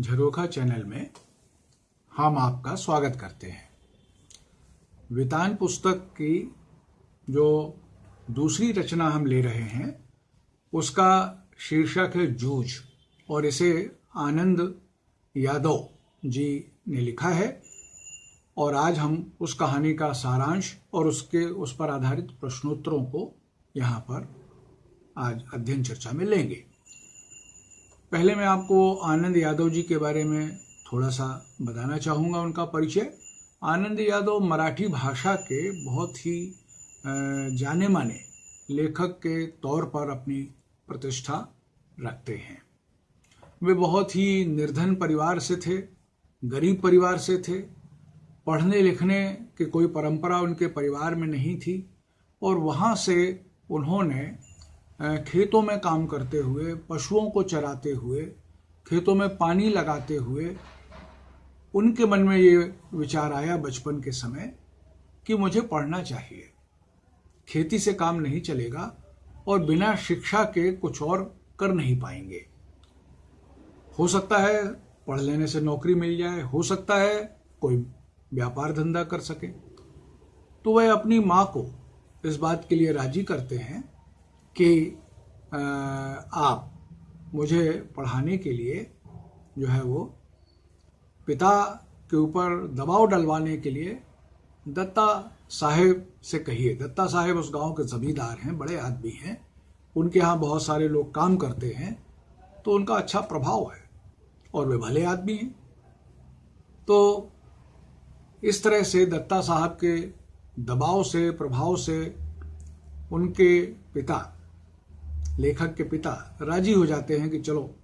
झरोखा channel में हम आपका स्वागत करते हैं। वितान पुस्तक की जो दूसरी रचना हम ले रहे हैं, उसका शीर्षक है जूझ, और इसे आनंद यादव जी ने लिखा है, और आज हम उस कहानी का सारांश और उसके, उस पर आधारित प्रश्नोत्तरों को यहाँ पर आज अध्ययन चर्चा में लेंगे। पहले मैं आपको आनंद यादव जी के बारे में थोड़ा सा बताना चाहूँगा उनका परिचय। आनंद यादव मराठी भाषा के बहुत ही जाने माने लेखक के तौर पर अपनी प्रतिष्ठा रखते हैं। वे बहुत ही निर्धन परिवार से थे, गरीब परिवार से थे। पढ़ने लिखने की कोई परंपरा उनके परिवार में नहीं थी और वहाँ से उन्होंने खेतों में काम करते हुए, पशुओं को चराते हुए, खेतों में पानी लगाते हुए, उनके मन में ये विचार आया बचपन के समय कि मुझे पढ़ना चाहिए। खेती से काम नहीं चलेगा और बिना शिक्षा के कुछ और कर नहीं पाएँगे। हो सकता है पढ़ लेने से नौकरी मिल जाए, हो सकता है कोई व्यापार धंधा कर सके। तो वह अपनी माँ को इस बात के लिए राज़ी करते हैं कि आप मुझे पढ़ाने के लिए जो है वो पिता के ऊपर दबाव डलवाने के लिए दत्ता साहेब से कहिए। दत्ता साहेब उस गाँव के जमींदार हैं, बड़े आदमी हैं। उनके यहाँ बहुत सारे लोग काम करते हैं तो उनका अच्छा प्रभाव है और वे भले आदमी हैं। तो इस तरह से दत्ता साहब के दबाव से, प्रभाव से उनके पिता लेखक के पिता राज़ी हो जाते हैं कि चलो,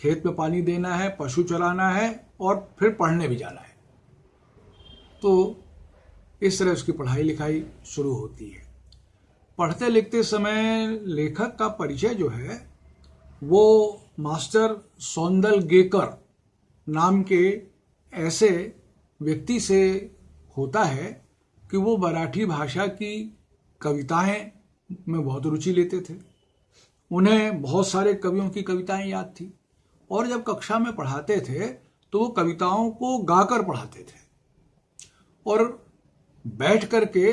खेत में पानी देना है, पशु चलाना है और फिर पढ़ने भी जाना है। तो इस तरह उसकी पढ़ाई लिखाई शुरू होती है। पढ़ते लिखते समय लेखक का परिचय जो है, वो मास्टर सौंदल गेकर नाम के ऐसे व्यक्ति से होता है कि वो मराठी भाषा की कविताएँ में बहुत रुचि लेते थे। उन्हें बहुत सारे कवियों की कविताएँ याद थी। और जब कक्षा में पढ़ाते थे तो वो कविताओं को गाकर पढ़ाते थे। और बैठ करके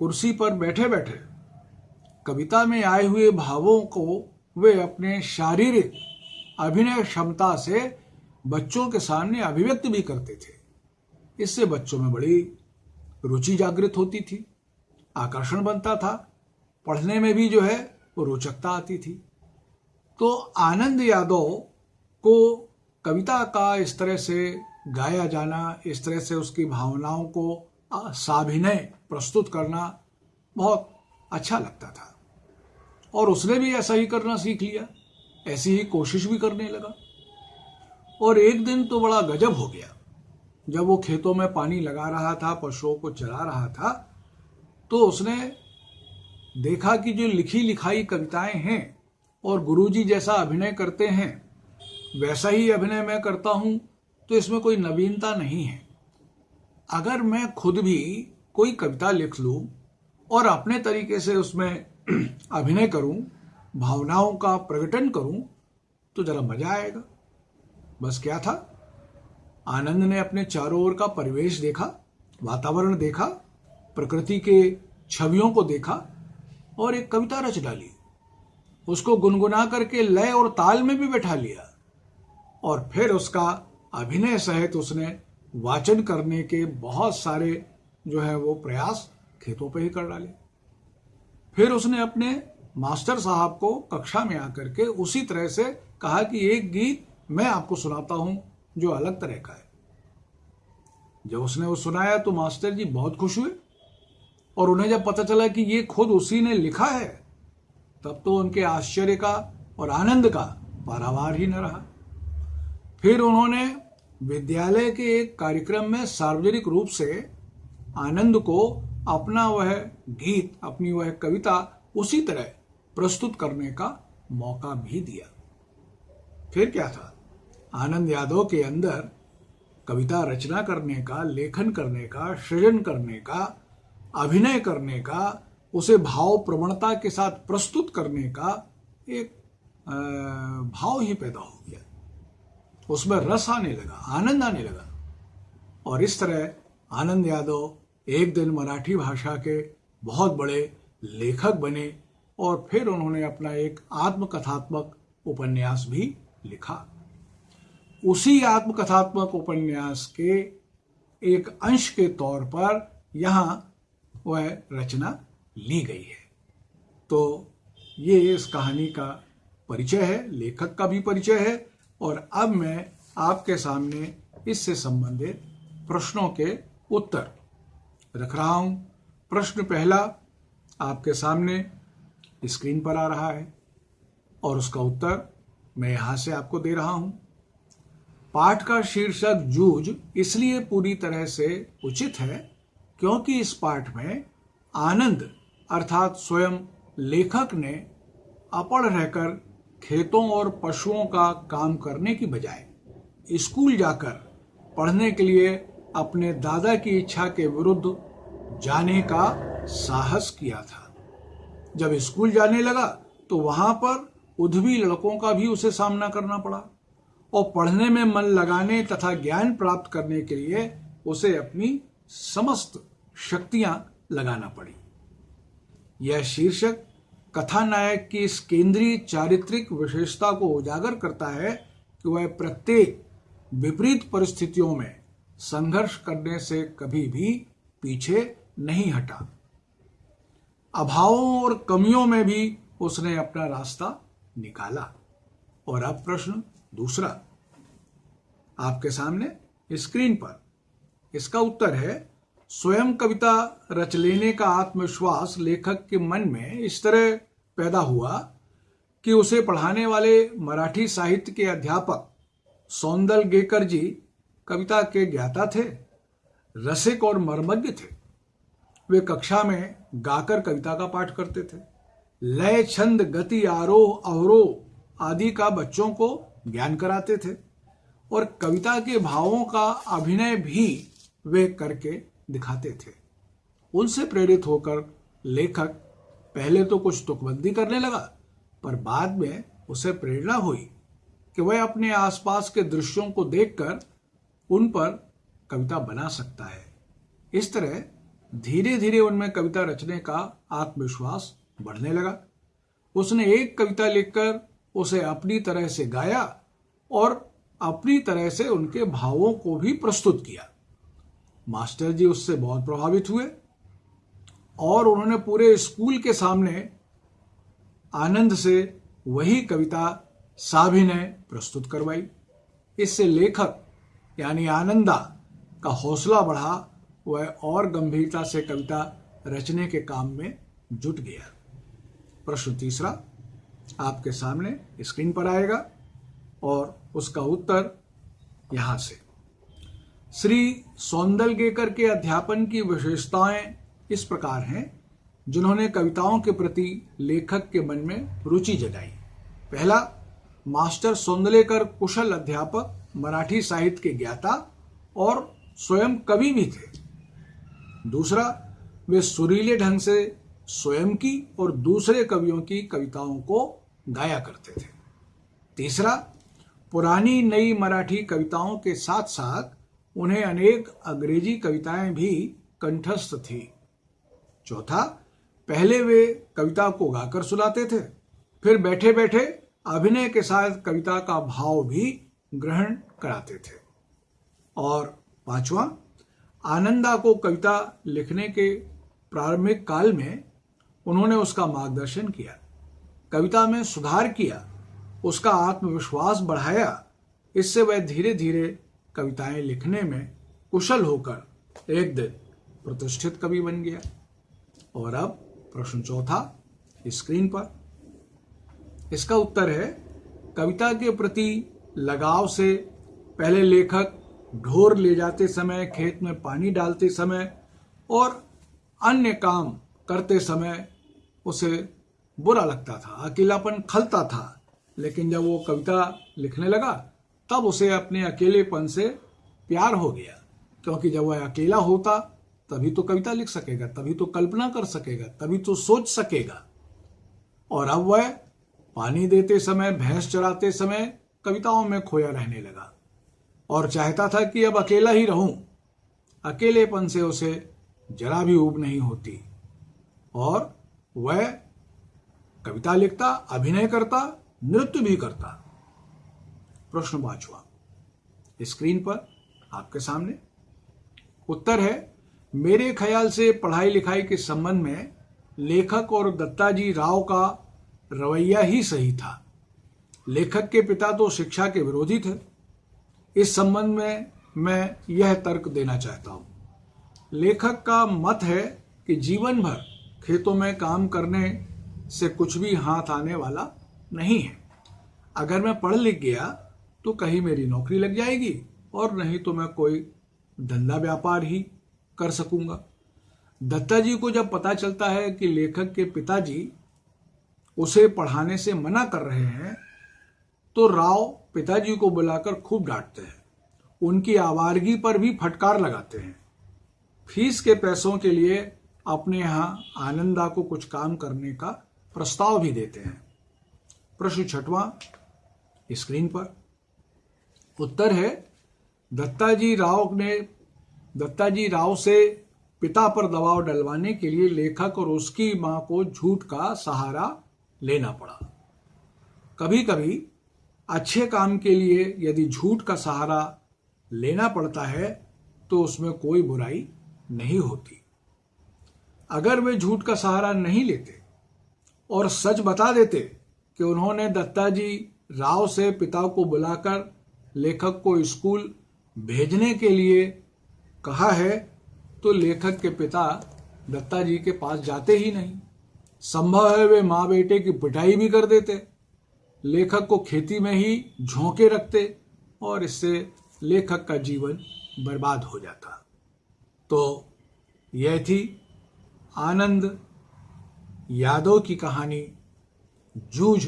कुर्सी पर बैठे बैठे कविता में आए हुए भावों को वे अपने शारीरिक अभिनय क्षमता से बच्चों के सामने अभिव्यक्त भी करते थे। इससे बच्चों में बड़ी रुचि जागृत होती थी, आकर्षण बनता था। पढ़ने में भी जो है रोचकता आती थी। तो आनंद यादव को कविता का इस तरह से गाया जाना, इस तरह से उसकी भावनाओं को साभिनय प्रस्तुत करना बहुत अच्छा लगता था। और उसने भी ऐसा ही करना सीख लिया, ऐसी ही कोशिश भी करने लगा। और एक दिन तो बड़ा गजब हो गया। जब वो खेतों में पानी लगा रहा था, पशुओं को चला रहा था तो उसने देखा कि जो लिखी लिखाई कविताएँ हैं और गुरुजी जैसा अभिनय करते हैं, वैसा ही अभिनय मैं करता हूँ तो इसमें कोई नवीनता नहीं है। अगर मैं खुद भी कोई कविता लिख लूँ और अपने तरीके से उसमें अभिनय करूँ, भावनाओं का प्रकटन करूँ तो जरा मज़ा आएगा। बस क्या था? आनंद ने अपने चारों ओर का परिवेश देखा, वातावरण देखा, प्रकृति के छवियों को देखा और एक कविता रच डाली उसको गुनगुना करके लय और ताल में भी बैठा लिया। और फिर उसका अभिनय सहित उसने वाचन करने के बहुत सारे जो है वो प्रयास खेतों पे ही कर डाले। फिर उसने अपने मास्टर साहब को कक्षा में आकर के उसी तरह से कहा कि एक गीत मैं आपको सुनाता हूँ जो अलग तरह का है। जब उसने वो सुनाया तो मास्टर जी बहुत खुश हुए। और उन्हें जब पता चला कि ये खुद उसी ने लिखा है, तब तो उनके आश्चर्य का और आनंद का पारावार ही न रहा। फिर उन्होंने विद्यालय के एक कार्यक्रम में सार्वजनिक रूप से आनंद को अपना वह गीत, अपनी वह कविता उसी तरह प्रस्तुत करने का मौका भी दिया। फिर क्या था? आनंद यादव के अंदर कविता रचना करने का, लेखन करने का, सृजन करने का अभिनय करने का, उसे भाव प्रवणता के साथ प्रस्तुत करने का एक भाव ही पैदा हो गया। उसमें रस आने लगा, आनंद आने लगा। और इस तरह आनंद यादव एक दिन मराठी भाषा के बहुत बड़े लेखक बने और फिर उन्होंने अपना एक आत्मकथात्मक उपन्यास भी लिखा। उसी आत्मकथात्मक उपन्यास के एक अंश के तौर पर यहाँ वह रचना ली गई है। तो ये इस कहानी का परिचय है, लेखक का भी परिचय है, और अब मैं आपके सामने इससे संबंधित प्रश्नों के उत्तर रख रहा हूँ। प्रश्न पहला आपके सामने स्क्रीन पर आ रहा है, और उसका उत्तर मैं यहाँ से आपको दे रहा हूँ। पाठ का शीर्षक जूझ इसलिए पूरी तरह से उचित है क्योंकि इस पाठ में आनंद अर्थात स्वयं लेखक ने अपड़ रहकर खेतों और पशुओं का काम करने की बजाय स्कूल जाकर पढ़ने के लिए अपने दादा की इच्छा के विरुद्ध जाने का साहस किया था। जब स्कूल जाने लगा तो वहाँ पर उधवी लड़कों का भी उसे सामना करना पड़ा और पढ़ने में मन लगाने तथा ज्ञान प्राप्त करने के लिए उसे अपनी समस्त शक्तियाँ लगाना पड़ी। यह शीर्षक कथानायक की इस केंद्रीय चारित्रिक विशेषता को उजागर करता है कि वह प्रत्येक विपरीत परिस्थितियों में संघर्ष करने से कभी भी पीछे नहीं हटा। अभावों और कमियों में भी उसने अपना रास्ता निकाला। और अब प्रश्न दूसरा। आपके सामने स्क्रीन पर इसका उत्तर है स्वयं कविता रच लेने का आत्मविश्वास लेखक के मन में इस तरह पैदा हुआ कि उसे पढ़ाने वाले मराठी साहित्य के अध्यापक सौंदल गेकर जी कविता के ज्ञाता थे, रसिक और मर्मज्ञ थे। वे कक्षा में गाकर कविता का पाठ करते थे। लय, छंद, गति, आरोह, अवरोह आदि का बच्चों को ज्ञान कराते थे और कविता के भावों का अभिनय भी वे करके दिखाते थे। उनसे प्रेरित होकर लेखक पहले तो कुछ तुकबंदी करने लगा, पर बाद में उसे प्रेरणा हुई कि वह अपने आसपास के दृश्यों को देखकर उन पर कविता बना सकता है। इस तरह धीरे धीरे उनमें कविता रचने का आत्मविश्वास बढ़ने लगा। उसने एक कविता लिखकर उसे अपनी तरह से गाया और अपनी तरह से उनके भावों को भी प्रस्तुत किया। मास्टर जी उससे बहुत प्रभावित हुए और उन्होंने पूरे स्कूल के सामने आनंद से वही कविता साभिनय प्रस्तुत करवाई। इससे लेखक यानी आनंदा का हौसला बढ़ा, वह और गंभीरता से कविता रचने के काम में जुट गया। प्रश्न तीसरा आपके सामने स्क्रीन पर आएगा और उसका उत्तर यहाँ से। श्री सौंदलगेकर के अध्यापन की विशेषताएँ इस प्रकार हैं, जिन्होंने कविताओं के प्रति लेखक के मन में रुचि जगाई। पहला, मास्टर सौंदलेकर कुशल अध्यापक, मराठी साहित्य के ज्ञाता और स्वयं कवि भी थे। दूसरा, वे सुरीले ढंग से स्वयं की और दूसरे कवियों की कविताओं को गाया करते थे। तीसरा, पुरानी नई मराठी कविताओं के साथ साथ उन्हें अनेक अंग्रेज़ी कविताएँ भी कंठस्थ थी। चौथा, पहले वे कविता को गाकर सुनाते थे। फिर बैठे बैठे अभिनय के साथ कविता का भाव भी ग्रहण कराते थे। और पांचवा, आनंदा को कविता लिखने के प्रारंभिक काल में उन्होंने उसका मार्गदर्शन किया। कविता में सुधार किया, उसका आत्मविश्वास बढ़ाया, इससे वह धीरे धीरे कविताएँ लिखने में कुशल होकर एक दिन प्रतिष्ठित कवि बन गया। और अब प्रश्न चौथा स्क्रीन पर। इसका उत्तर है, कविता के प्रति लगाव से पहले लेखक ढोर ले जाते समय, खेत में पानी डालते समय और अन्य काम करते समय उसे बुरा लगता था, अकेलापन खलता था। लेकिन जब वो कविता लिखने लगा तब उसे अपने अकेलेपन से प्यार हो गया, क्योंकि जब वह अकेला होता, तभी तो कविता लिख सकेगा, तभी तो कल्पना कर सकेगा, तभी तो सोच सकेगा। और अब वह पानी देते समय, भैंस चराते समय कविताओं में खोया रहने लगा और चाहता था कि अब अकेला ही रहूँ। अकेलेपन से उसे जरा भी ऊब नहीं होती और वह कविता लिखता, अभिनय करता, नृत्य भी करता। प्रश्न पांचवा स्क्रीन पर आपके सामने उत्तर है, मेरे ख्याल से पढ़ाई लिखाई के संबंध में लेखक और दत्ताजी राव का रवैया ही सही था। लेखक के पिता तो शिक्षा के विरोधी थे। इस संबंध में मैं यह तर्क देना चाहता हूँ। लेखक का मत है कि जीवन भर खेतों में काम करने से कुछ भी हाथ आने वाला नहीं है। अगर मैं पढ़ लिख गया तो कहीं मेरी नौकरी लग जाएगी और नहीं तो मैं कोई धंधा व्यापार ही कर सकूँगा। दत्ता जी को जब पता चलता है कि लेखक के पिताजी उसे पढ़ाने से मना कर रहे हैं तो राव पिताजी को बुलाकर खूब डांटते हैं। उनकी आवारगी पर भी फटकार लगाते हैं। फ़ीस के पैसों के लिए अपने यहाँ आनंदा को कुछ काम करने का प्रस्ताव भी देते हैं। प्रश्न छठवां, स्क्रीन पर। उत्तर है। दत्ताजी राव ने, दत्ताजी राव से पिता पर दबाव डलवाने के लिए लेखक और उसकी माँ को झूठ का सहारा लेना पड़ा। कभी कभी अच्छे काम के लिए यदि झूठ का सहारा लेना पड़ता है तो उसमें कोई बुराई नहीं होती। अगर वे झूठ का सहारा नहीं लेते और सच बता देते कि उन्होंने दत्ताजी राव से पिता को बुलाकर लेखक को स्कूल भेजने के लिए कहा है तो लेखक के पिता दत्ता जी के पास जाते ही नहीं। संभव है वे माँ बेटे की पिटाई भी कर देते। लेखक को खेती में ही झोंके रखते और इससे लेखक का जीवन बर्बाद हो जाता। तो यह थी आनंद यादव की कहानी जूझ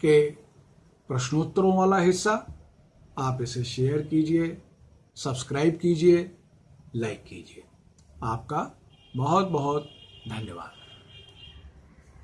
के प्रश्नोत्तरों वाला हिस्सा। आप इसे शेयर कीजिए सब्सक्राइब कीजिए लाइक कीजिए। आपका बहुत बहुत धन्यवाद।